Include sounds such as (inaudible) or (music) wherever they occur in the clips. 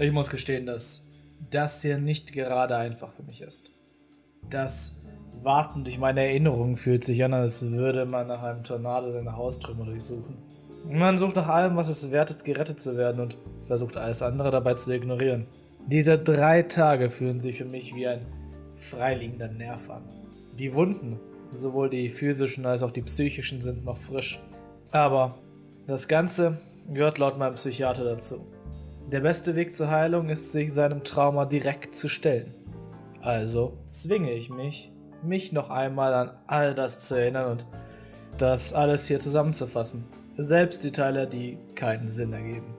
Ich muss gestehen, dass das hier nicht gerade einfach für mich ist. Das Warten durch meine Erinnerungen fühlt sich an, als würde man nach einem Tornado seine Haustrümmer durchsuchen. Man sucht nach allem, was es wert ist, gerettet zu werden und versucht alles andere dabei zu ignorieren. Diese drei Tage fühlen sich für mich wie ein freiliegender Nerv an. Die Wunden, sowohl die physischen als auch die psychischen, sind noch frisch. Aber das Ganze gehört laut meinem Psychiater dazu. Der beste Weg zur Heilung ist, sich seinem Trauma direkt zu stellen. Also zwinge ich mich, mich noch einmal an all das zu erinnern und das alles hier zusammenzufassen. Selbst die Teile, die keinen Sinn ergeben.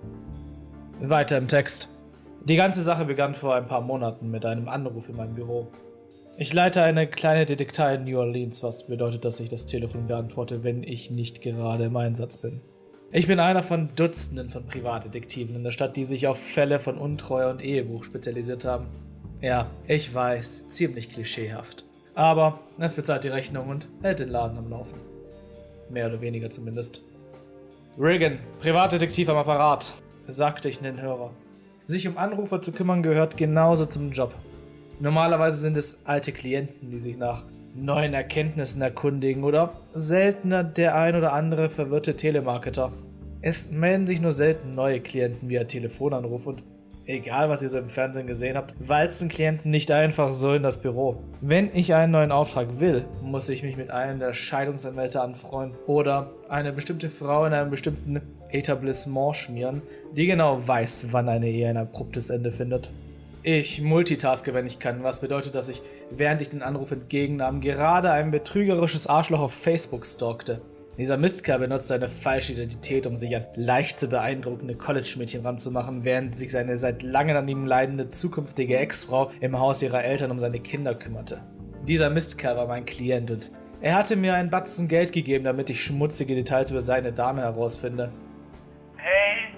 Weiter im Text. Die ganze Sache begann vor ein paar Monaten mit einem Anruf in meinem Büro. Ich leite eine kleine Detektei in New Orleans, was bedeutet, dass ich das Telefon beantworte, wenn ich nicht gerade im Einsatz bin. Ich bin einer von Dutzenden von Privatdetektiven in der Stadt, die sich auf Fälle von Untreue und Ehebruch spezialisiert haben. Ja, ich weiß, ziemlich klischeehaft. Aber es bezahlt die Rechnung und hält den Laden am Laufen. Mehr oder weniger zumindest. Regan, Privatdetektiv am Apparat, sagte ich in den Hörer. Sich um Anrufer zu kümmern gehört genauso zum Job. Normalerweise sind es alte Klienten, die sich nach neuen Erkenntnissen erkundigen oder seltener der ein oder andere verwirrte Telemarketer. Es melden sich nur selten neue Klienten via Telefonanruf und egal was ihr so im Fernsehen gesehen habt, walzen Klienten nicht einfach so in das Büro. Wenn ich einen neuen Auftrag will, muss ich mich mit einem der Scheidungsanwälte anfreunden oder eine bestimmte Frau in einem bestimmten Etablissement schmieren, die genau weiß, wann eine Ehe ein abruptes Ende findet. Ich multitaske, wenn ich kann, was bedeutet, dass ich, während ich den Anruf entgegennahm, gerade ein betrügerisches Arschloch auf Facebook stalkte. Dieser Mistkerl benutzt eine falsche Identität, um sich an leicht zu beeindruckende College-Mädchen ranzumachen, während sich seine seit langem an ihm leidende zukünftige Ex-Frau im Haus ihrer Eltern um seine Kinder kümmerte. Dieser Mistkerl war mein Klient und er hatte mir einen Batzen Geld gegeben, damit ich schmutzige Details über seine Dame herausfinde. Hey.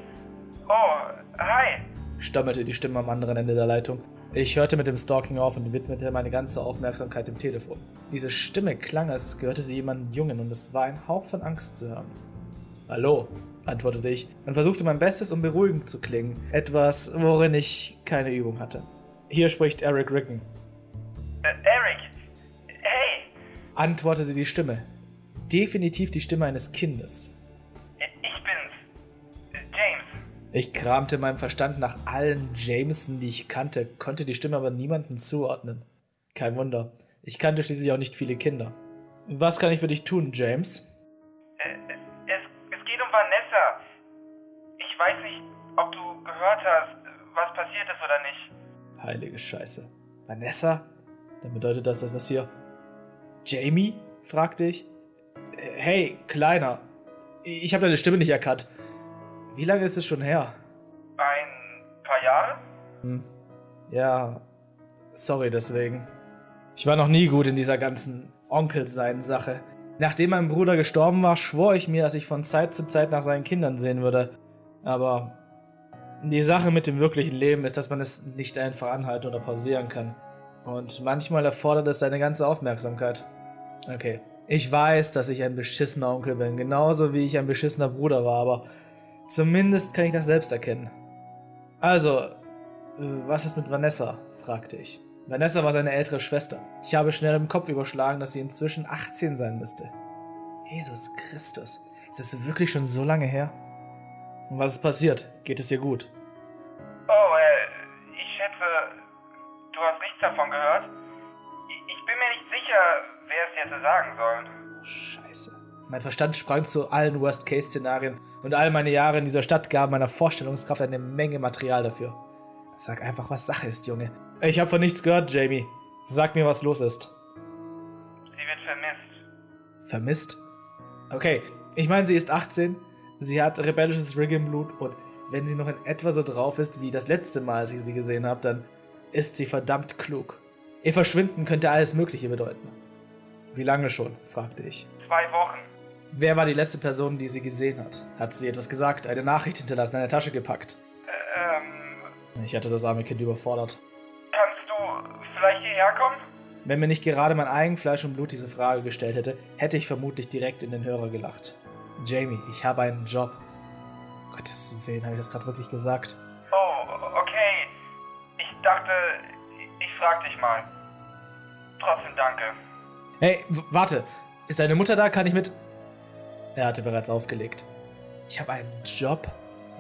Oh, hi. Stammelte die Stimme am anderen Ende der Leitung. Ich hörte mit dem Stalking auf und widmete meine ganze Aufmerksamkeit dem Telefon. Diese Stimme klang, als gehörte sie jemandem Jungen und es war ein Hauch von Angst zu hören. Hallo, antwortete ich und versuchte mein Bestes, um beruhigend zu klingen. Etwas, worin ich keine Übung hatte. Hier spricht Eric Ricken, Äh, Eric. Hey. antwortete die Stimme. Definitiv die Stimme eines Kindes. Ich kramte in meinem Verstand nach allen Jameson, die ich kannte, konnte die Stimme aber niemanden zuordnen. Kein Wunder. Ich kannte schließlich auch nicht viele Kinder. Was kann ich für dich tun, James? Äh, es, es geht um Vanessa. Ich weiß nicht, ob du gehört hast, was passiert ist oder nicht. Heilige Scheiße. Vanessa? Dann bedeutet das, dass das hier. Jamie? fragte ich. Äh, Hey, Kleiner. Ich habe deine Stimme nicht erkannt. Wie lange ist es schon her? Ein paar Jahre? Hm. Ja. Sorry deswegen. Ich war noch nie gut in dieser ganzen Onkelsein-Sache. Nachdem mein Bruder gestorben war, schwor ich mir, dass ich von Zeit zu Zeit nach seinen Kindern sehen würde. Aber die Sache mit dem wirklichen Leben ist, dass man es nicht einfach anhalten oder pausieren kann. Und manchmal erfordert es deine ganze Aufmerksamkeit. Okay. Ich weiß, dass ich ein beschissener Onkel bin, genauso wie ich ein beschissener Bruder war, aber zumindest kann ich das selbst erkennen. Also, äh, was ist mit Vanessa? fragte ich. Vanessa war seine ältere Schwester. Ich habe schnell im Kopf überschlagen, dass sie inzwischen 18 sein müsste. Jesus Christus. Ist das wirklich schon so lange her? Und was ist passiert? Geht es ihr gut? Oh, äh, ich schätze, du hast nichts davon gehört? Ich, ich bin mir nicht sicher, wer es dir hätte sagen sollen. Scheiße. Mein Verstand sprang zu allen Worst-Case-Szenarien und all meine Jahre in dieser Stadt gaben meiner Vorstellungskraft eine Menge Material dafür. Sag einfach, was Sache ist, Junge. Ich habe von nichts gehört, Jamie. Sag mir, was los ist. Sie wird vermisst. Vermisst? Okay, ich meine, sie ist 18, sie hat rebellisches Rig im Blut und wenn sie noch in etwa so drauf ist wie das letzte Mal, als ich sie gesehen habe, dann ist sie verdammt klug. Ihr Verschwinden könnte alles Mögliche bedeuten. Wie lange schon? fragte ich. Zwei Wochen. Wer war die letzte Person, die sie gesehen hat? Hat sie etwas gesagt, eine Nachricht hinterlassen, eine Tasche gepackt? Äh, ähm, Ich hatte das arme Kind überfordert. kannst du vielleicht hierher kommen? Wenn mir nicht gerade mein eigen Fleisch und Blut diese Frage gestellt hätte, hätte ich vermutlich direkt in den Hörer gelacht. Jamie, ich habe einen Job. Gottes Willen, habe ich das gerade wirklich gesagt? Oh, okay. dachte, ich frag dich mal. Trotzdem danke. Hey, warte. Ist deine Mutter da? Kann ich mit. Er hatte bereits aufgelegt. Ich habe einen Job.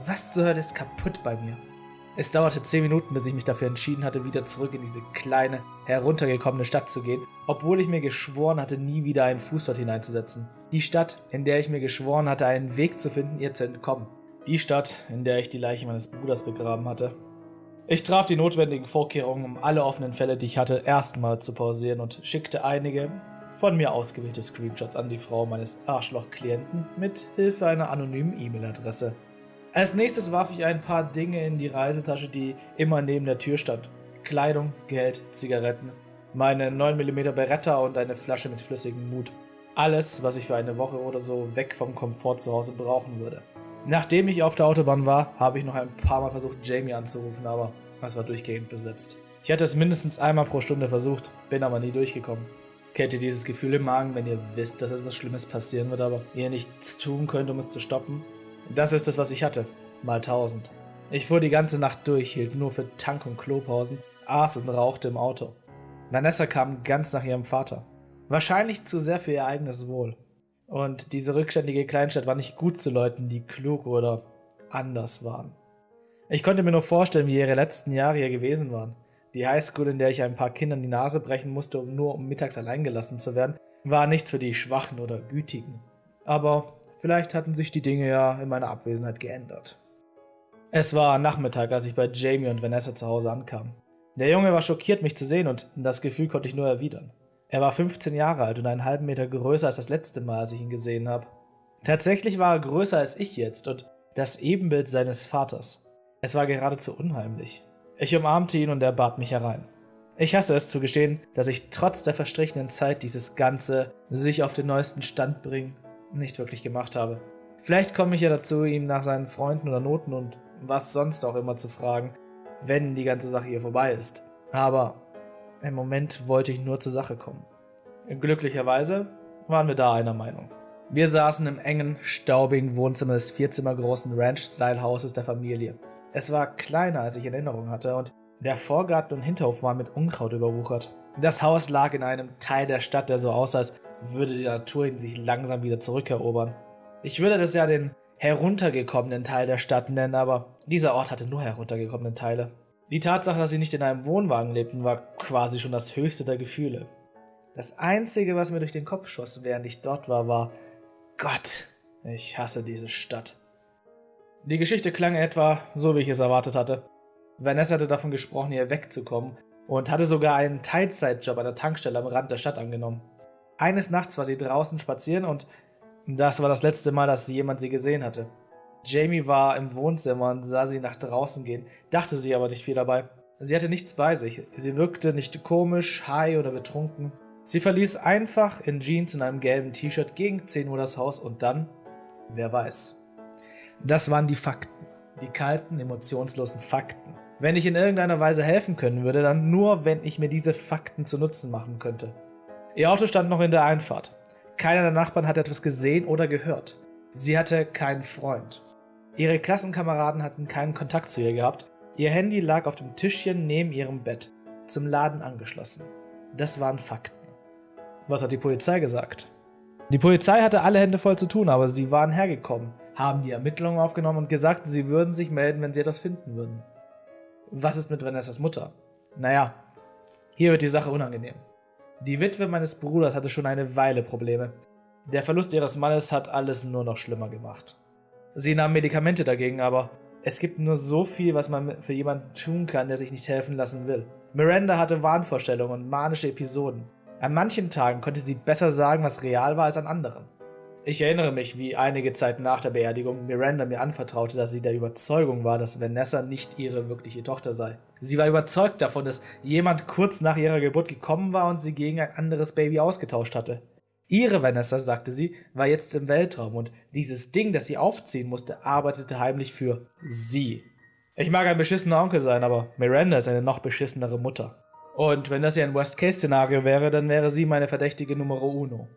Was zur Hölle ist kaputt bei mir? Es dauerte zehn Minuten, bis ich mich dafür entschieden hatte, wieder zurück in diese kleine, heruntergekommene Stadt zu gehen, obwohl ich mir geschworen hatte, nie wieder einen Fuß dort hineinzusetzen. Die Stadt, in der ich mir geschworen hatte, einen Weg zu finden, ihr zu entkommen. Die Stadt, in der ich die Leiche meines Bruders begraben hatte. Ich traf die notwendigen Vorkehrungen, um alle offenen Fälle, die ich hatte, erstmal zu pausieren und schickte einige von mir ausgewählte Screenshots an die Frau meines Arschloch-Klienten mit Hilfe einer anonymen E-Mail-Adresse. Als nächstes warf ich ein paar Dinge in die Reisetasche, die immer neben der Tür stand. Kleidung, Geld, Zigaretten, meine 9mm Beretta und eine Flasche mit flüssigem Mut. Alles, was ich für eine Woche oder so weg vom Komfort zu Hause brauchen würde. Nachdem ich auf der Autobahn war, habe ich noch ein paar Mal versucht, Jamie anzurufen, aber es war durchgehend besetzt. Ich hatte es mindestens einmal pro Stunde versucht, bin aber nie durchgekommen. Kennt ihr dieses Gefühl im Magen, wenn ihr wisst, dass etwas Schlimmes passieren wird, aber ihr nichts tun könnt, um es zu stoppen? Das ist es, was ich hatte. Mal tausend. Ich fuhr die ganze Nacht durch, hielt nur für Tank- und Klopausen, aß und rauchte im Auto. Vanessa kam ganz nach ihrem Vater. Wahrscheinlich zu sehr für ihr eigenes Wohl. Und diese rückständige Kleinstadt war nicht gut zu Leuten, die klug oder anders waren. Ich konnte mir nur vorstellen, wie ihre letzten Jahre hier gewesen waren. Die Highschool, in der ich ein paar Kindern die Nase brechen musste, um nur um mittags allein gelassen zu werden, war nichts für die Schwachen oder Gütigen. Aber vielleicht hatten sich die Dinge ja in meiner Abwesenheit geändert. Es war Nachmittag, als ich bei Jamie und Vanessa zu Hause ankam. Der Junge war schockiert, mich zu sehen, und das Gefühl konnte ich nur erwidern. Er war 15 Jahre alt und einen halben Meter größer als das letzte Mal, als ich ihn gesehen habe. Tatsächlich war er größer als ich jetzt und das Ebenbild seines Vaters. Es war geradezu unheimlich. Ich umarmte ihn und er bat mich herein. Ich hasse es zu gestehen, dass ich trotz der verstrichenen Zeit dieses ganze sich auf den neuesten Stand bringen nicht wirklich gemacht habe. Vielleicht komme ich ja dazu, ihm nach seinen Freunden oder Noten und was sonst auch immer zu fragen, wenn die ganze Sache hier vorbei ist. Aber im Moment wollte ich nur zur Sache kommen. Glücklicherweise waren wir da einer Meinung. Wir saßen im engen, staubigen Wohnzimmer des vierzimmergroßen Ranch-Style-Hauses der Familie. Es war kleiner, als ich in Erinnerung hatte, und der Vorgarten und Hinterhof waren mit Unkraut überwuchert. Das Haus lag in einem Teil der Stadt, der so aussah, als würde die Natur ihn sich langsam wieder zurückerobern. Ich würde das ja den heruntergekommenen Teil der Stadt nennen, aber dieser Ort hatte nur heruntergekommene Teile. Die Tatsache, dass sie nicht in einem Wohnwagen lebten, war quasi schon das höchste der Gefühle. Das Einzige, was mir durch den Kopf schoss, während ich dort war, war Gott, ich hasse diese Stadt. Die Geschichte klang etwa so, wie ich es erwartet hatte. Vanessa hatte davon gesprochen, hier wegzukommen und hatte sogar einen Teilzeitjob an der Tankstelle am Rand der Stadt angenommen. Eines Nachts war sie draußen spazieren und das war das letzte Mal, dass jemand sie gesehen hatte. Jamie war im Wohnzimmer und sah sie nach draußen gehen, dachte sie aber nicht viel dabei. Sie hatte nichts bei sich, sie wirkte nicht komisch, high oder betrunken. Sie verließ einfach in Jeans und einem gelben T-Shirt gegen 10 Uhr das Haus und dann, wer weiß. Das waren die Fakten, die kalten, emotionslosen Fakten. Wenn ich in irgendeiner Weise helfen können würde, dann nur, wenn ich mir diese Fakten zu Nutzen machen könnte. Ihr Auto stand noch in der Einfahrt. Keiner der Nachbarn hatte etwas gesehen oder gehört. Sie hatte keinen Freund. Ihre Klassenkameraden hatten keinen Kontakt zu ihr gehabt. Ihr Handy lag auf dem Tischchen neben ihrem Bett, zum Laden angeschlossen. Das waren Fakten. Was hat die Polizei gesagt? Die Polizei hatte alle Hände voll zu tun, aber sie waren hergekommen, haben die Ermittlungen aufgenommen und gesagt, sie würden sich melden, wenn sie etwas finden würden. Was ist mit Vanessas Mutter? Naja, hier wird die Sache unangenehm. Die Witwe meines Bruders hatte schon eine Weile Probleme. Der Verlust ihres Mannes hat alles nur noch schlimmer gemacht. Sie nahm Medikamente dagegen, aber es gibt nur so viel, was man für jemanden tun kann, der sich nicht helfen lassen will. Miranda hatte Wahnvorstellungen und manische Episoden. An manchen Tagen konnte sie besser sagen, was real war, als an anderen. Ich erinnere mich, wie einige Zeit nach der Beerdigung Miranda mir anvertraute, dass sie der Überzeugung war, dass Vanessa nicht ihre wirkliche Tochter sei. Sie war überzeugt davon, dass jemand kurz nach ihrer Geburt gekommen war und sie gegen ein anderes Baby ausgetauscht hatte. Ihre Vanessa, sagte sie, war jetzt im Weltraum und dieses Ding, das sie aufziehen musste, arbeitete heimlich für sie. Ich mag ein beschissener Onkel sein, aber Miranda ist eine noch beschissenere Mutter. Und wenn das hier ein Worst-Case-Szenario wäre, dann wäre sie meine verdächtige Numero uno.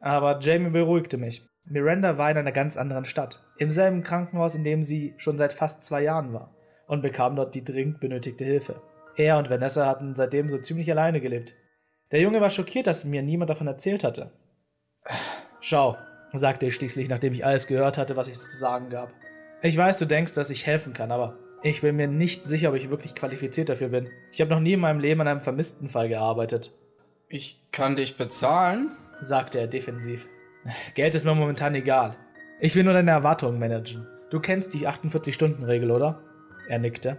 Aber Jamie beruhigte mich. Miranda war in einer ganz anderen Stadt, im selben Krankenhaus, in dem sie schon seit fast zwei Jahren war, und bekam dort die dringend benötigte Hilfe. Er und Vanessa hatten seitdem so ziemlich alleine gelebt. Der Junge war schockiert, dass mir niemand davon erzählt hatte. Schau, sagte ich schließlich, nachdem ich alles gehört hatte, was ich zu sagen gab. Ich weiß, du denkst, dass ich helfen kann, aber ich bin mir nicht sicher, ob ich wirklich qualifiziert dafür bin. Ich habe noch nie in meinem Leben an einem vermissten Fall gearbeitet. Ich kann dich bezahlen, sagte er defensiv. Geld ist mir momentan egal. Ich will nur deine Erwartungen managen. Du kennst die 48-Stunden-Regel, oder? Er nickte.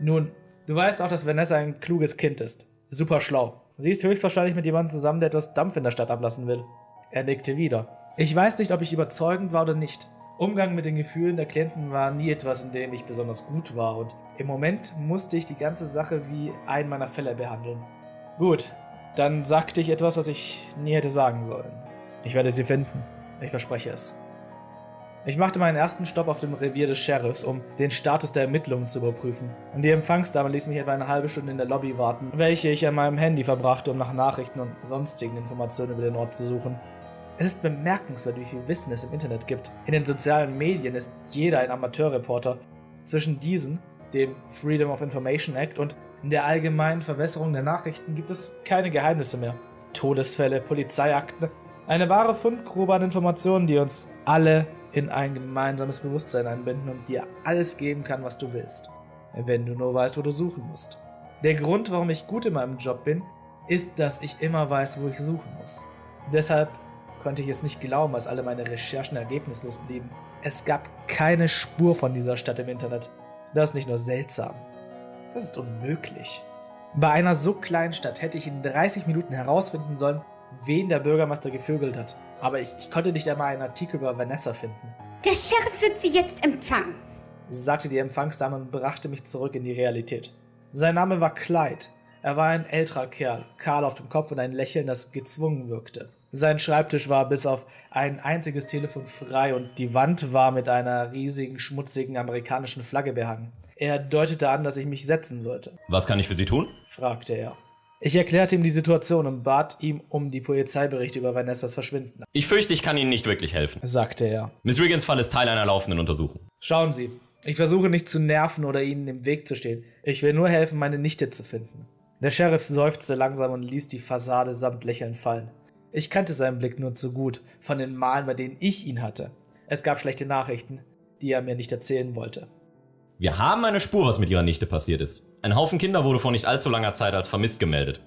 Nun, du weißt auch, dass Vanessa ein kluges Kind ist. Super schlau. Sie ist höchstwahrscheinlich mit jemandem zusammen, der etwas Dampf in der Stadt ablassen will. Er nickte wieder. Ich weiß nicht, ob ich überzeugend war oder nicht. Umgang mit den Gefühlen der Klienten war nie etwas, in dem ich besonders gut war und im Moment musste ich die ganze Sache wie einen meiner Fälle behandeln. Gut, dann sagte ich etwas, was ich nie hätte sagen sollen. Ich werde sie finden. Ich verspreche es. Ich machte meinen ersten Stopp auf dem Revier des Sheriffs, um den Status der Ermittlungen zu überprüfen. Und die Empfangsdame ließ mich etwa eine halbe Stunde in der Lobby warten, welche ich an meinem Handy verbrachte, um nach Nachrichten und sonstigen Informationen über den Ort zu suchen. Es ist bemerkenswert, wie viel Wissen es im Internet gibt. In den sozialen Medien ist jeder ein Amateurreporter. Zwischen diesen, dem Freedom of Information Act und der allgemeinen Verwässerung der Nachrichten gibt es keine Geheimnisse mehr. Todesfälle, Polizeiakten, eine wahre Fundgrube an Informationen, die uns alle in ein gemeinsames Bewusstsein einbinden und dir alles geben kann, was du willst. Wenn du nur weißt, wo du suchen musst. Der Grund, warum ich gut in meinem Job bin, ist, dass ich immer weiß, wo ich suchen muss. Deshalb konnte ich es nicht glauben, als alle meine Recherchen ergebnislos blieben. Es gab keine Spur von dieser Stadt im Internet. Das ist nicht nur seltsam, das ist unmöglich. Bei einer so kleinen Stadt hätte ich in 30 Minuten herausfinden sollen, wen der Bürgermeister gevögelt hat. Aber ich, ich konnte nicht einmal einen Artikel über Vanessa finden. Der Sheriff wird sie jetzt empfangen, sagte die Empfangsdame und brachte mich zurück in die Realität. Sein Name war Clyde. Er war ein älterer Kerl, kahl auf dem Kopf und ein Lächeln, das gezwungen wirkte. Sein Schreibtisch war bis auf ein einziges Telefon frei und die Wand war mit einer riesigen, schmutzigen amerikanischen Flagge behangen. Er deutete an, dass ich mich setzen sollte. Was kann ich für Sie tun? fragte er. Ich erklärte ihm die Situation und bat ihm um die Polizeiberichte über Vanessas Verschwinden. Ich fürchte, ich kann Ihnen nicht wirklich helfen, sagte er. Miss Riggins Fall ist Teil einer laufenden Untersuchung. Schauen Sie, ich versuche nicht zu nerven oder Ihnen im Weg zu stehen. Ich will nur helfen, meine Nichte zu finden. Der Sheriff seufzte langsam und ließ die Fassade samt Lächeln fallen. Ich kannte seinen Blick nur zu gut von den Malen, bei denen ich ihn hatte. Es gab schlechte Nachrichten, die er mir nicht erzählen wollte. Wir haben eine Spur, was mit ihrer Nichte passiert ist. Ein Haufen Kinder wurde vor nicht allzu langer Zeit als vermisst gemeldet.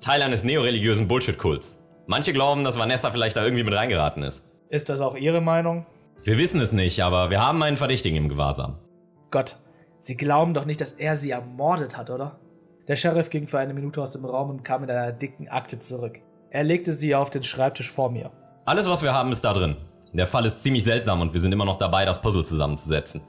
Teil eines neoreligiösen Bullshit-Kults. Manche glauben, dass Vanessa vielleicht da irgendwie mit reingeraten ist. Ist das auch Ihre Meinung? Wir wissen es nicht, aber wir haben einen Verdächtigen im Gewahrsam. Gott, Sie glauben doch nicht, dass er sie ermordet hat, oder? Der Sheriff ging für eine Minute aus dem Raum und kam mit einer dicken Akte zurück. Er legte sie auf den Schreibtisch vor mir. Alles, was wir haben, ist da drin. Der Fall ist ziemlich seltsam und wir sind immer noch dabei, das Puzzle zusammenzusetzen.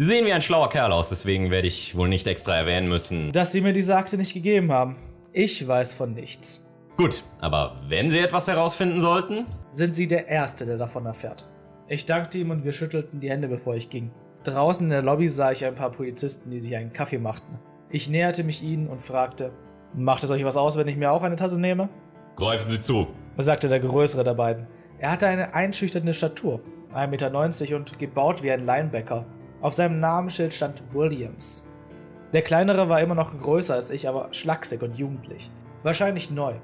Sie sehen wie ein schlauer Kerl aus, deswegen werde ich wohl nicht extra erwähnen müssen. Dass Sie mir diese Akte nicht gegeben haben. Ich weiß von nichts. Gut, aber wenn Sie etwas herausfinden sollten? Sind Sie der Erste, der davon erfährt. Ich dankte ihm und wir schüttelten die Hände, bevor ich ging. Draußen in der Lobby sah ich ein paar Polizisten, die sich einen Kaffee machten. Ich näherte mich ihnen und fragte, macht es euch was aus, wenn ich mir auch eine Tasse nehme? Greifen Sie zu, sagte der größere der beiden. Er hatte eine einschüchternde Statur, 1,90 Meter und gebaut wie ein Linebacker. Auf seinem Namensschild stand Williams. Der kleinere war immer noch größer als ich, aber schlaksig und jugendlich. Wahrscheinlich neu.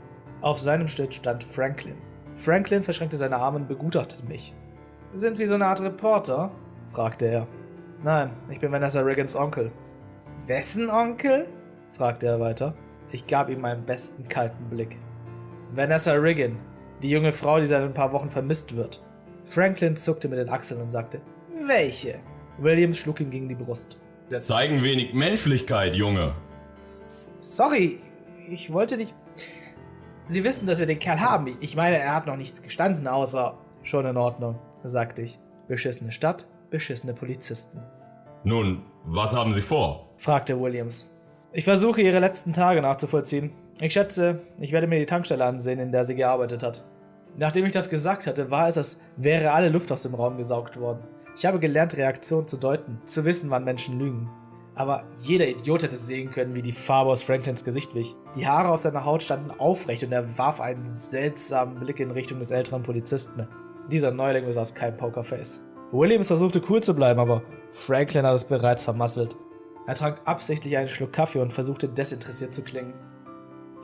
Auf seinem Schild stand Franklin. Franklin verschränkte seine Arme und begutachtete mich. Sind Sie so eine Art Reporter? fragte er. Nein, ich bin Vanessa Riggins Onkel. Wessen Onkel? fragte er weiter. Ich gab ihm meinen besten kalten Blick. Vanessa Riggin, die junge Frau, die seit ein paar Wochen vermisst wird. Franklin zuckte mit den Achseln und sagte, welche? Williams schlug ihm gegen die Brust. Zeigen wenig Menschlichkeit, Junge. S sorry, ich wollte nicht. Sie wissen, dass wir den Kerl haben. Ich meine, er hat noch nichts gestanden, außer. Schon in Ordnung, sagte ich. Beschissene Stadt, beschissene Polizisten. Nun, was haben Sie vor? fragte Williams. Ich versuche, Ihre letzten Tage nachzuvollziehen. Ich schätze, ich werde mir die Tankstelle ansehen, in der sie gearbeitet hat. Nachdem ich das gesagt hatte, war es, als wäre alle Luft aus dem Raum gesaugt worden. Ich habe gelernt, Reaktionen zu deuten, zu wissen, wann Menschen lügen. Aber jeder Idiot hätte sehen können, wie die Farbe aus Franklins Gesicht wich. Die Haare auf seiner Haut standen aufrecht und er warf einen seltsamen Blick in Richtung des älteren Polizisten. Dieser Neuling besaß kein Pokerface. Williams versuchte cool zu bleiben, aber Franklin hat es bereits vermasselt. Er trank absichtlich einen Schluck Kaffee und versuchte desinteressiert zu klingen.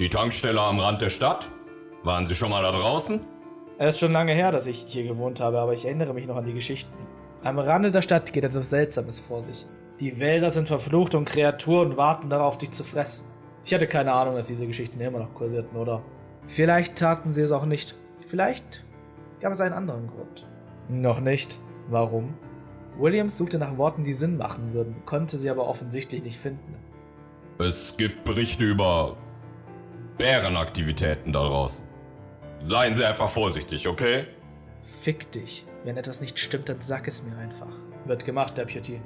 Die Tankstelle am Rand der Stadt? Waren Sie schon mal da draußen? Es ist schon lange her, dass ich hier gewohnt habe, aber ich erinnere mich noch an die Geschichten. Am Rande der Stadt geht etwas Seltsames vor sich. Die Wälder sind verflucht und Kreaturen warten darauf, dich zu fressen. Ich hatte keine Ahnung, dass diese Geschichten immer noch kursierten, oder? Vielleicht taten sie es auch nicht. Vielleicht gab es einen anderen Grund. Noch nicht. Warum? Williams suchte nach Worten, die Sinn machen würden, konnte sie aber offensichtlich nicht finden. Es gibt Berichte über Bärenaktivitäten da draußen. Seien Sie einfach vorsichtig, okay? Fick dich. Wenn etwas nicht stimmt, dann sag es mir einfach. Wird gemacht, Deputy.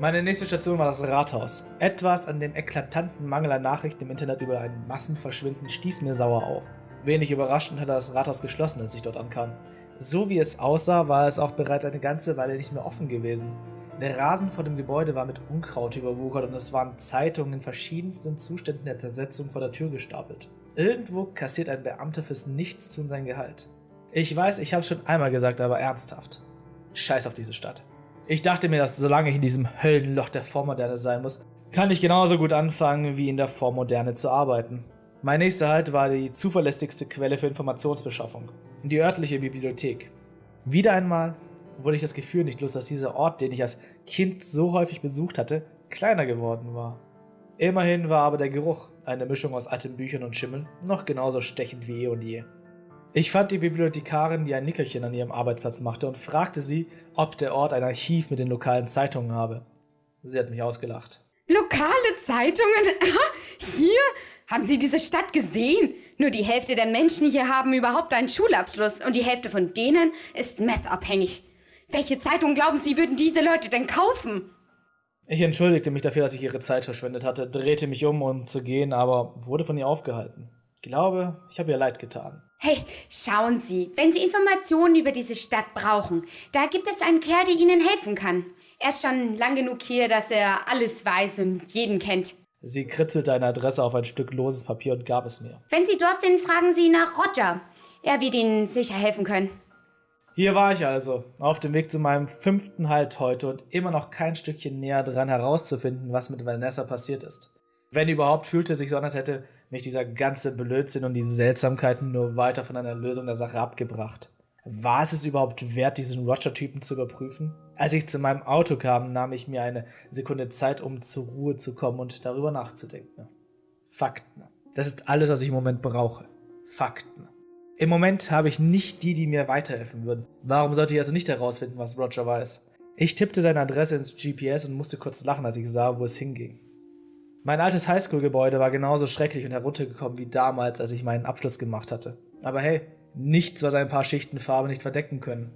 Meine nächste Station war das Rathaus. Etwas an dem eklatanten Mangel an Nachrichten im Internet über ein Massenverschwinden stieß mir sauer auf. Wenig überraschend hatte das Rathaus geschlossen, als ich dort ankam. So wie es aussah, war es auch bereits eine ganze Weile nicht mehr offen gewesen. Der Rasen vor dem Gebäude war mit Unkraut überwuchert und es waren Zeitungen in verschiedensten Zuständen der Zersetzung vor der Tür gestapelt. Irgendwo kassiert ein Beamter fürs Nichtstun sein Gehalt. Ich weiß, ich habe schon einmal gesagt, aber ernsthaft. Scheiß auf diese Stadt. Ich dachte mir, dass solange ich in diesem Höllenloch der Vormoderne sein muss, kann ich genauso gut anfangen, wie in der Vormoderne zu arbeiten. Mein nächster Halt war die zuverlässigste Quelle für Informationsbeschaffung, die örtliche Bibliothek. Wieder einmal wurde ich das Gefühl nicht los, dass dieser Ort, den ich als Kind so häufig besucht hatte, kleiner geworden war. Immerhin war aber der Geruch, eine Mischung aus alten Büchern und Schimmeln, noch genauso stechend wie eh und je. Ich fand die Bibliothekarin, die ein Nickerchen an ihrem Arbeitsplatz machte, und fragte sie, ob der Ort ein Archiv mit den lokalen Zeitungen habe. Sie hat mich ausgelacht. Lokale Zeitungen? (laughs) Hier? Haben Sie diese Stadt gesehen? Nur die Hälfte der Menschen hier haben überhaupt einen Schulabschluss und die Hälfte von denen ist messabhängig. Welche Zeitung glauben Sie, würden diese Leute denn kaufen? Ich entschuldigte mich dafür, dass ich ihre Zeit verschwendet hatte, drehte mich um, um zu gehen, aber wurde von ihr aufgehalten. Ich glaube, ich habe ihr leid getan. Hey, schauen Sie, wenn Sie Informationen über diese Stadt brauchen, da gibt es einen Kerl, der Ihnen helfen kann. Er ist schon lang genug hier, dass er alles weiß und jeden kennt. Sie kritzelte eine Adresse auf ein Stück loses Papier und gab es mir. Wenn Sie dort sind, fragen Sie nach Roger. Er wird Ihnen sicher helfen können. Hier war ich also, auf dem Weg zu meinem fünften Halt heute und immer noch kein Stückchen näher dran herauszufinden, was mit Vanessa passiert ist. Wenn überhaupt, fühlte sich so an, als hätte mich dieser ganze Blödsinn und diese Seltsamkeiten nur weiter von einer Lösung der Sache abgebracht. War es es überhaupt wert, diesen Roger-Typen zu überprüfen? Als ich zu meinem Auto kam, nahm ich mir eine Sekunde Zeit, um zur Ruhe zu kommen und darüber nachzudenken. Fakten. Das ist alles, was ich im Moment brauche. Fakten. Im Moment habe ich nicht die, die mir weiterhelfen würden. Warum sollte ich also nicht herausfinden, was Roger weiß? Ich tippte seine Adresse ins GPS und musste kurz lachen, als ich sah, wo es hinging. Mein altes Highschool-Gebäude war genauso schrecklich und heruntergekommen wie damals, als ich meinen Abschluss gemacht hatte. Aber hey, nichts, was ein paar Schichten Farbe nicht verdecken können.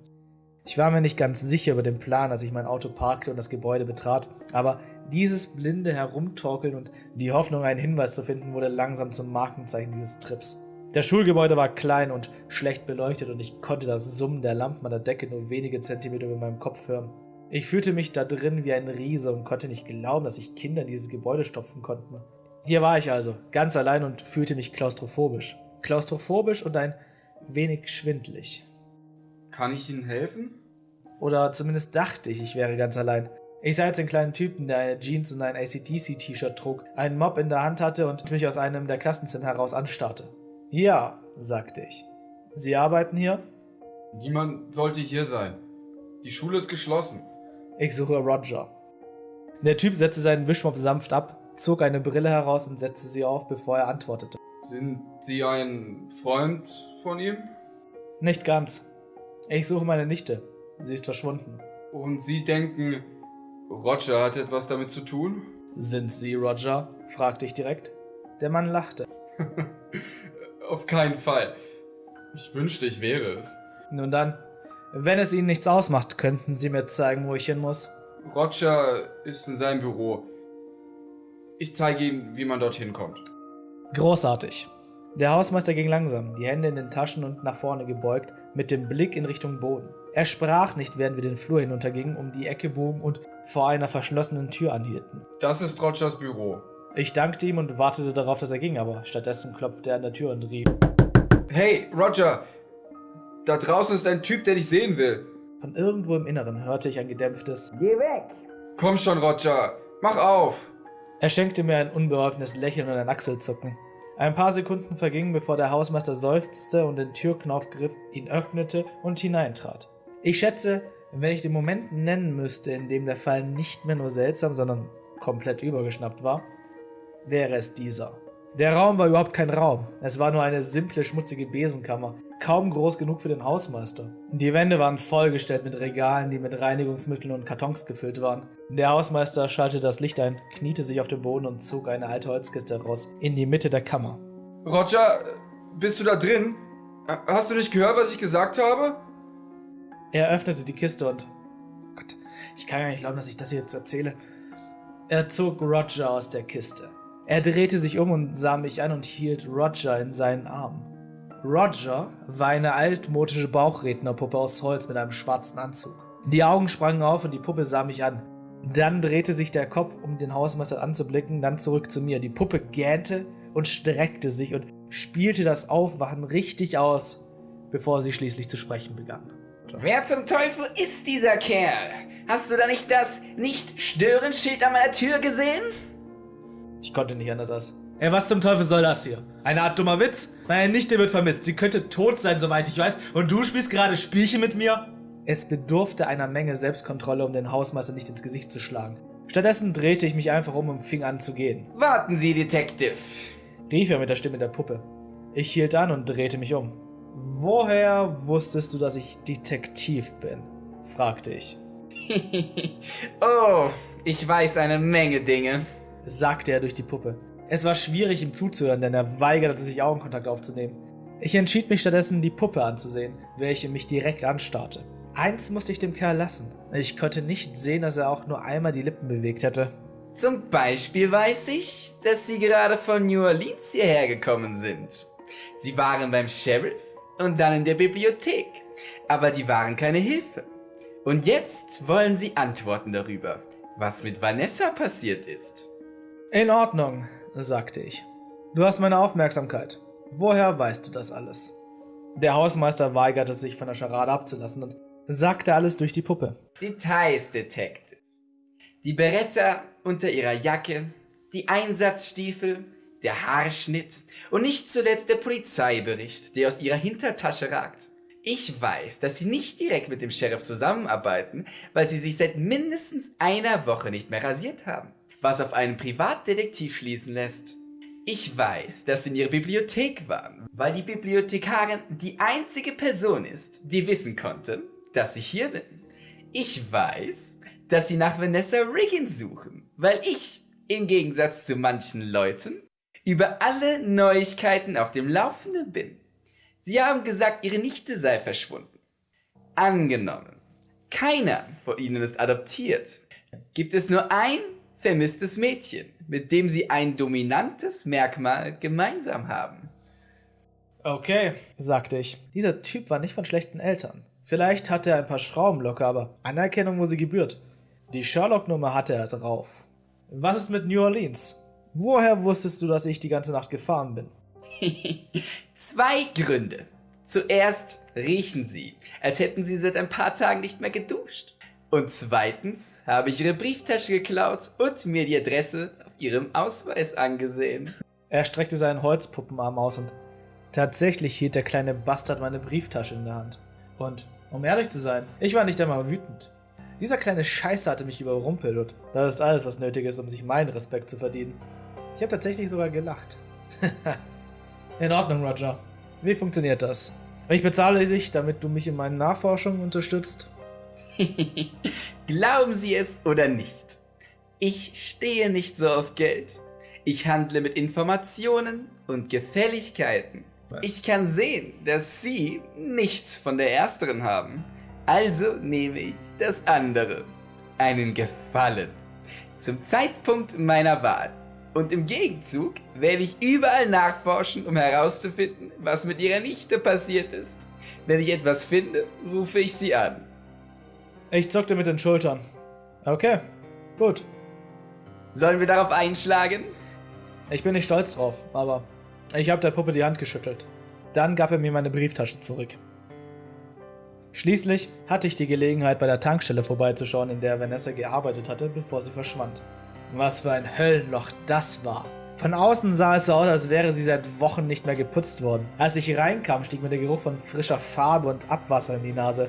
Ich war mir nicht ganz sicher über den Plan, als ich mein Auto parkte und das Gebäude betrat, aber dieses blinde Herumtorkeln und die Hoffnung, einen Hinweis zu finden, wurde langsam zum Markenzeichen dieses Trips. Das Schulgebäude war klein und schlecht beleuchtet und ich konnte das Summen der Lampen an der Decke nur wenige Zentimeter über meinem Kopf hören. Ich fühlte mich da drin wie ein Riese und konnte nicht glauben, dass sich Kinder in dieses Gebäude stopfen konnten. Hier war ich also, ganz allein und fühlte mich klaustrophobisch. Klaustrophobisch und ein wenig schwindlig. Kann ich Ihnen helfen? Oder zumindest dachte ich, ich wäre ganz allein. Ich sah jetzt den kleinen Typen, der eine Jeans und ein ACDC-T-Shirt trug, einen Mob in der Hand hatte und mich aus einem der Klassenzimmer heraus anstarrte. Ja, sagte ich. Sie arbeiten hier? Niemand sollte hier sein. Die Schule ist geschlossen. Ich suche Roger. Der Typ setzte seinen Wischmopp sanft ab, zog eine Brille heraus und setzte sie auf, bevor er antwortete. Sind Sie ein Freund von ihm? Nicht ganz. Ich suche meine Nichte. Sie ist verschwunden. Und Sie denken, Roger hat etwas damit zu tun? Sind Sie Roger? fragte ich direkt. Der Mann lachte. (laughs) Auf keinen Fall. Ich wünschte, ich wäre es. Nun dann, wenn es Ihnen nichts ausmacht, könnten Sie mir zeigen, wo ich hin muss. Roger ist in seinem Büro. Ich zeige Ihnen, wie man dorthin kommt. Großartig. Der Hausmeister ging langsam, die Hände in den Taschen und nach vorne gebeugt, mit dem Blick in Richtung Boden. Er sprach nicht, während wir den Flur hinuntergingen, um die Ecke bogen und vor einer verschlossenen Tür anhielten. Das ist Rogers Büro. Ich dankte ihm und wartete darauf, dass er ging, aber stattdessen klopfte er an der Tür und rief: Hey, Roger! Da draußen ist ein Typ, der dich sehen will. Von irgendwo im Inneren hörte ich ein gedämpftes Komm schon, Roger! Mach auf! Er schenkte mir ein unbeholfenes Lächeln und ein Achselzucken. Ein paar Sekunden vergingen, bevor der Hausmeister seufzte und den Türknauf griff, ihn öffnete und hineintrat. Ich schätze, wenn ich den Moment nennen müsste, in dem der Fall nicht mehr nur seltsam, sondern komplett übergeschnappt war, wäre es dieser. Der Raum war überhaupt kein Raum. Es war nur eine simple, schmutzige Besenkammer, kaum groß genug für den Hausmeister. Die Wände waren vollgestellt mit Regalen, die mit Reinigungsmitteln und Kartons gefüllt waren. Der Hausmeister schaltete das Licht ein, kniete sich auf den Boden und zog eine alte Holzkiste heraus in die Mitte der Kammer. Roger, bist du da drin? Hast du nicht gehört, was ich gesagt habe? Er öffnete die Kiste und. Gott, ich kann ja nicht glauben, dass ich das jetzt erzähle. Er zog Roger aus der Kiste. Er drehte sich um und sah mich an und hielt Roger in seinen Armen. Roger war eine altmodische Bauchrednerpuppe aus Holz mit einem schwarzen Anzug. Die Augen sprangen auf und die Puppe sah mich an. Dann drehte sich der Kopf, um den Hausmeister anzublicken, dann zurück zu mir. Die Puppe gähnte und streckte sich und spielte das Aufwachen richtig aus, bevor sie schließlich zu sprechen begann. Wer zum Teufel ist dieser Kerl? Hast du da nicht das Nicht-Stören-Schild an meiner Tür gesehen? Ich konnte nicht anders als. Ey, was zum Teufel soll das hier? Eine Art dummer Witz? Meine Nichte wird vermisst. Sie könnte tot sein, soweit ich weiß. Und du spielst gerade Spielchen mit mir? Es bedurfte einer Menge Selbstkontrolle, um den Hausmeister nicht ins Gesicht zu schlagen. Stattdessen drehte ich mich einfach um und fing an zu gehen. Warten Sie, Detective. Rief er mit der Stimme der Puppe. Ich hielt an und drehte mich um. Woher wusstest du, dass ich Detektiv bin? fragte ich. (laughs) oh, ich weiß eine Menge Dinge sagte er durch die Puppe. Es war schwierig, ihm zuzuhören, denn er weigerte sich Augenkontakt aufzunehmen. Ich entschied mich stattdessen, die Puppe anzusehen, welche mich direkt anstarrte. Eins musste ich dem Kerl lassen. Ich konnte nicht sehen, dass er auch nur einmal die Lippen bewegt hätte. Zum Beispiel weiß ich, dass Sie gerade von New Orleans hierher gekommen sind. Sie waren beim Sheriff und dann in der Bibliothek. Aber die waren keine Hilfe. Und jetzt wollen Sie Antworten darüber, was mit Vanessa passiert ist. In Ordnung, sagte ich. Du hast meine Aufmerksamkeit. Woher weißt du das alles? Der Hausmeister weigerte sich von der Scharade abzulassen und sagte alles durch die Puppe. Details, Detective. Die Beretta unter ihrer Jacke, die Einsatzstiefel, der Haarschnitt und nicht zuletzt der Polizeibericht, der aus ihrer Hintertasche ragt. Ich weiß, dass sie nicht direkt mit dem Sheriff zusammenarbeiten, weil sie sich seit mindestens einer Woche nicht mehr rasiert haben was auf einen Privatdetektiv schließen lässt. Ich weiß, dass sie in ihrer Bibliothek waren, weil die Bibliothekarin die einzige Person ist, die wissen konnte, dass ich hier bin. Ich weiß, dass sie nach Vanessa Riggins suchen, weil ich, im Gegensatz zu manchen Leuten, über alle Neuigkeiten auf dem Laufenden bin. Sie haben gesagt, ihre Nichte sei verschwunden. Angenommen, keiner von ihnen ist adoptiert. Gibt es nur ein vermisstes Mädchen, mit dem sie ein dominantes Merkmal gemeinsam haben. Okay, sagte ich. Dieser Typ war nicht von schlechten Eltern. Vielleicht hatte er ein paar Schrauben locker, aber Anerkennung, wo sie gebührt. Die Sherlock-Nummer hatte er drauf. Was ist mit New Orleans? Woher wusstest du, dass ich die ganze Nacht gefahren bin? (laughs) Zwei Gründe. Zuerst riechen sie, als hätten sie seit ein paar Tagen nicht mehr geduscht. Und zweitens habe ich ihre Brieftasche geklaut und mir die Adresse auf ihrem Ausweis angesehen. Er streckte seinen Holzpuppenarm aus und tatsächlich hielt der kleine Bastard meine Brieftasche in der Hand. Und, um ehrlich zu sein, ich war nicht einmal wütend. Dieser kleine Scheiße hatte mich überrumpelt und das ist alles, was nötig ist, um sich meinen Respekt zu verdienen. Ich habe tatsächlich sogar gelacht. (laughs) in Ordnung, Roger. Wie funktioniert das? Ich bezahle dich, damit du mich in meinen Nachforschungen unterstützt (laughs) Glauben Sie es oder nicht. Ich stehe nicht so auf Geld. Ich handle mit Informationen und Gefälligkeiten. Ich kann sehen, dass Sie nichts von der ersteren haben. Also nehme ich das andere. Einen Gefallen. Zum Zeitpunkt meiner Wahl. Und im Gegenzug werde ich überall nachforschen, um herauszufinden, was mit Ihrer Nichte passiert ist. Wenn ich etwas finde, rufe ich Sie an. Ich zuckte mit den Schultern. Okay, gut. Sollen wir darauf einschlagen? Ich bin nicht stolz drauf, aber ich habe der Puppe die Hand geschüttelt. Dann gab er mir meine Brieftasche zurück. Schließlich hatte ich die Gelegenheit, bei der Tankstelle vorbeizuschauen, in der Vanessa gearbeitet hatte, bevor sie verschwand. Was für ein Höllenloch das war. Von außen sah es so aus, als wäre sie seit Wochen nicht mehr geputzt worden. Als ich reinkam, stieg mir der Geruch von frischer Farbe und Abwasser in die Nase.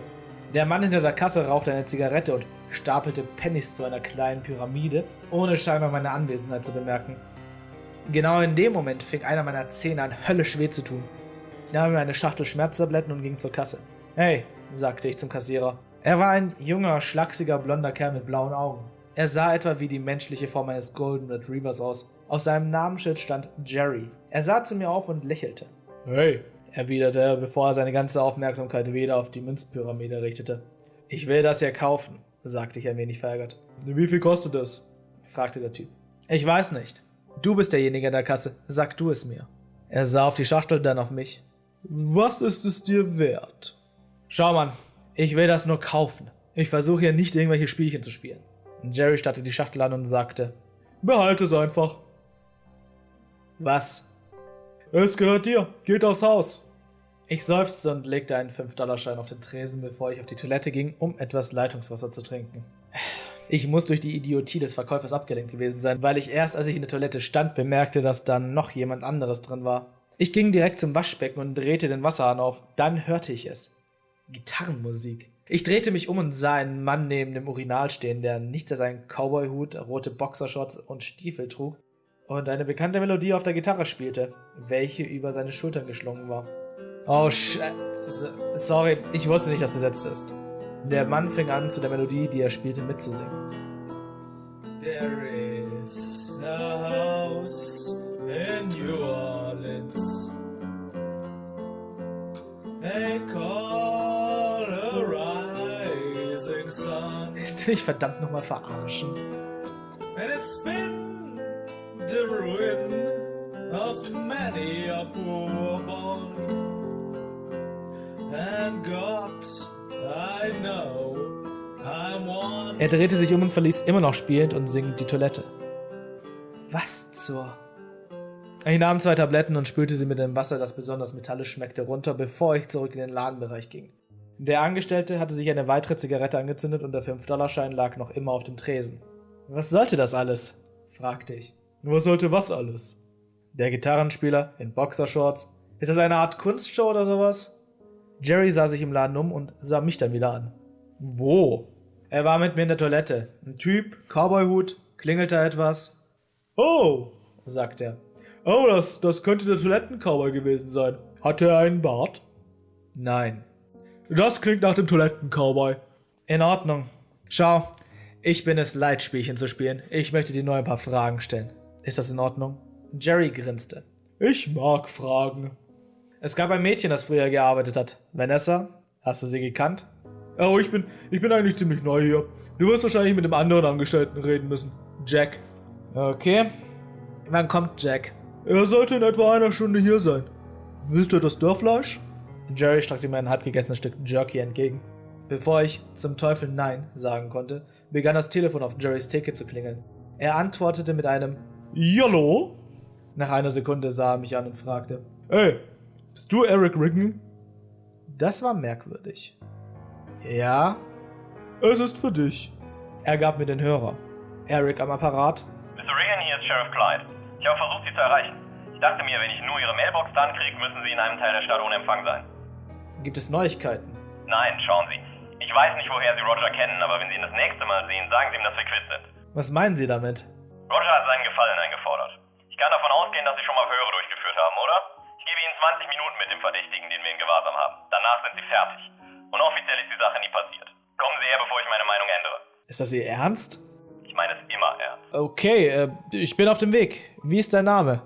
Der Mann hinter der Kasse rauchte eine Zigarette und stapelte Pennies zu einer kleinen Pyramide, ohne scheinbar meine Anwesenheit zu bemerken. Genau in dem Moment fing einer meiner Zähne an, höllisch weh zu tun. Ich nahm mir eine Schachtel Schmerztabletten und ging zur Kasse. Hey, sagte ich zum Kassierer. Er war ein junger, schlachsiger, blonder Kerl mit blauen Augen. Er sah etwa wie die menschliche Form eines Golden Retrievers aus. Auf seinem Namensschild stand Jerry. Er sah zu mir auf und lächelte. Hey, erwiderte er, bevor er seine ganze Aufmerksamkeit wieder auf die Münzpyramide richtete. Ich will das hier kaufen, sagte ich ein wenig verärgert. Wie viel kostet es? fragte der Typ. Ich weiß nicht. Du bist derjenige in der Kasse, sag du es mir. Er sah auf die Schachtel, dann auf mich. Was ist es dir wert? Schau Mann, ich will das nur kaufen. Ich versuche hier nicht irgendwelche Spielchen zu spielen. Jerry starrte die Schachtel an und sagte, Behalte es einfach. Was? Es gehört dir. Geht aufs Haus. Ich seufzte und legte einen 5-Dollar-Schein auf den Tresen, bevor ich auf die Toilette ging, um etwas Leitungswasser zu trinken. Ich muss durch die Idiotie des Verkäufers abgelenkt gewesen sein, weil ich erst, als ich in der Toilette stand, bemerkte, dass da noch jemand anderes drin war. Ich ging direkt zum Waschbecken und drehte den Wasserhahn auf. Dann hörte ich es. Gitarrenmusik. Ich drehte mich um und sah einen Mann neben dem Urinal stehen, der nichts als einen Cowboyhut, rote Boxershorts und Stiefel trug und eine bekannte Melodie auf der Gitarre spielte, welche über seine Schultern geschlungen war. Oh, sch sorry, ich wusste nicht, dass besetzt ist. Der Mann fing an, zu der Melodie, die er spielte, mitzusingen. There is a house in New Orleans. They call a rising sun. Willst du mich verdammt nochmal verarschen? And it's been the ruin of many a poor boy. And God, I know I'm one. Er drehte sich um und verließ immer noch spielend und singend die Toilette. Was zur... Ich nahm zwei Tabletten und spülte sie mit dem Wasser, das besonders metallisch schmeckte, runter, bevor ich zurück in den Ladenbereich ging. Der Angestellte hatte sich eine weitere Zigarette angezündet und der 5-Dollar-Schein lag noch immer auf dem Tresen. Was sollte das alles? fragte ich. Was sollte was alles? Der Gitarrenspieler in Boxershorts. Ist das eine Art Kunstshow oder sowas? Jerry sah sich im Laden um und sah mich dann wieder an. Wo? Er war mit mir in der Toilette. Ein Typ, Cowboyhut, klingelte etwas. Oh, sagte er. Oh, das, das könnte der Toilettencowboy gewesen sein. Hatte er einen Bart? Nein. Das klingt nach dem Toilettencowboy. In Ordnung. Schau, ich bin es leid, Spielchen zu spielen. Ich möchte dir nur ein paar Fragen stellen. Ist das in Ordnung? Jerry grinste. Ich mag Fragen. Es gab ein Mädchen, das früher gearbeitet hat. Vanessa, hast du sie gekannt? Oh, ich bin, ich bin eigentlich ziemlich neu hier. Du wirst wahrscheinlich mit dem anderen Angestellten reden müssen. Jack. Okay. Wann kommt Jack? Er sollte in etwa einer Stunde hier sein. Willst du das Dörrfleisch? Jerry streckte mir ein halbgegessenes Stück Jerky entgegen. Bevor ich zum Teufel Nein sagen konnte, begann das Telefon auf Jerrys Ticket zu klingeln. Er antwortete mit einem Hallo? Nach einer Sekunde sah er mich an und fragte: Hey, bist du Eric Riggen? Das war merkwürdig. Ja? Es ist für dich. Er gab mir den Hörer. Eric am Apparat. Mr. Regan, hier ist Sheriff Clyde. Ich habe versucht, Sie zu erreichen. Ich dachte mir, wenn ich nur Ihre Mailbox dann kriege, müssen Sie in einem Teil der Stadt ohne Empfang sein. Gibt es Neuigkeiten? Nein, schauen Sie. Ich weiß nicht, woher Sie Roger kennen, aber wenn Sie ihn das nächste Mal sehen, sagen Sie ihm, dass wir quitt sind. Was meinen Sie damit? Roger hat seinen Gefallen eingefordert. Ich kann davon ausgehen, dass Sie schon mal Verhöre durchgeführt haben, oder? Ich gebe Ihnen 20 Minuten mit dem Verdächtigen, den wir in Gewahrsam haben. Danach sind Sie fertig. Und offiziell ist die Sache nie passiert. Kommen Sie her, bevor ich meine Meinung ändere. Ist das Ihr Ernst? Ich meine es immer ernst. Okay, äh, ich bin auf dem Weg. Wie ist dein Name?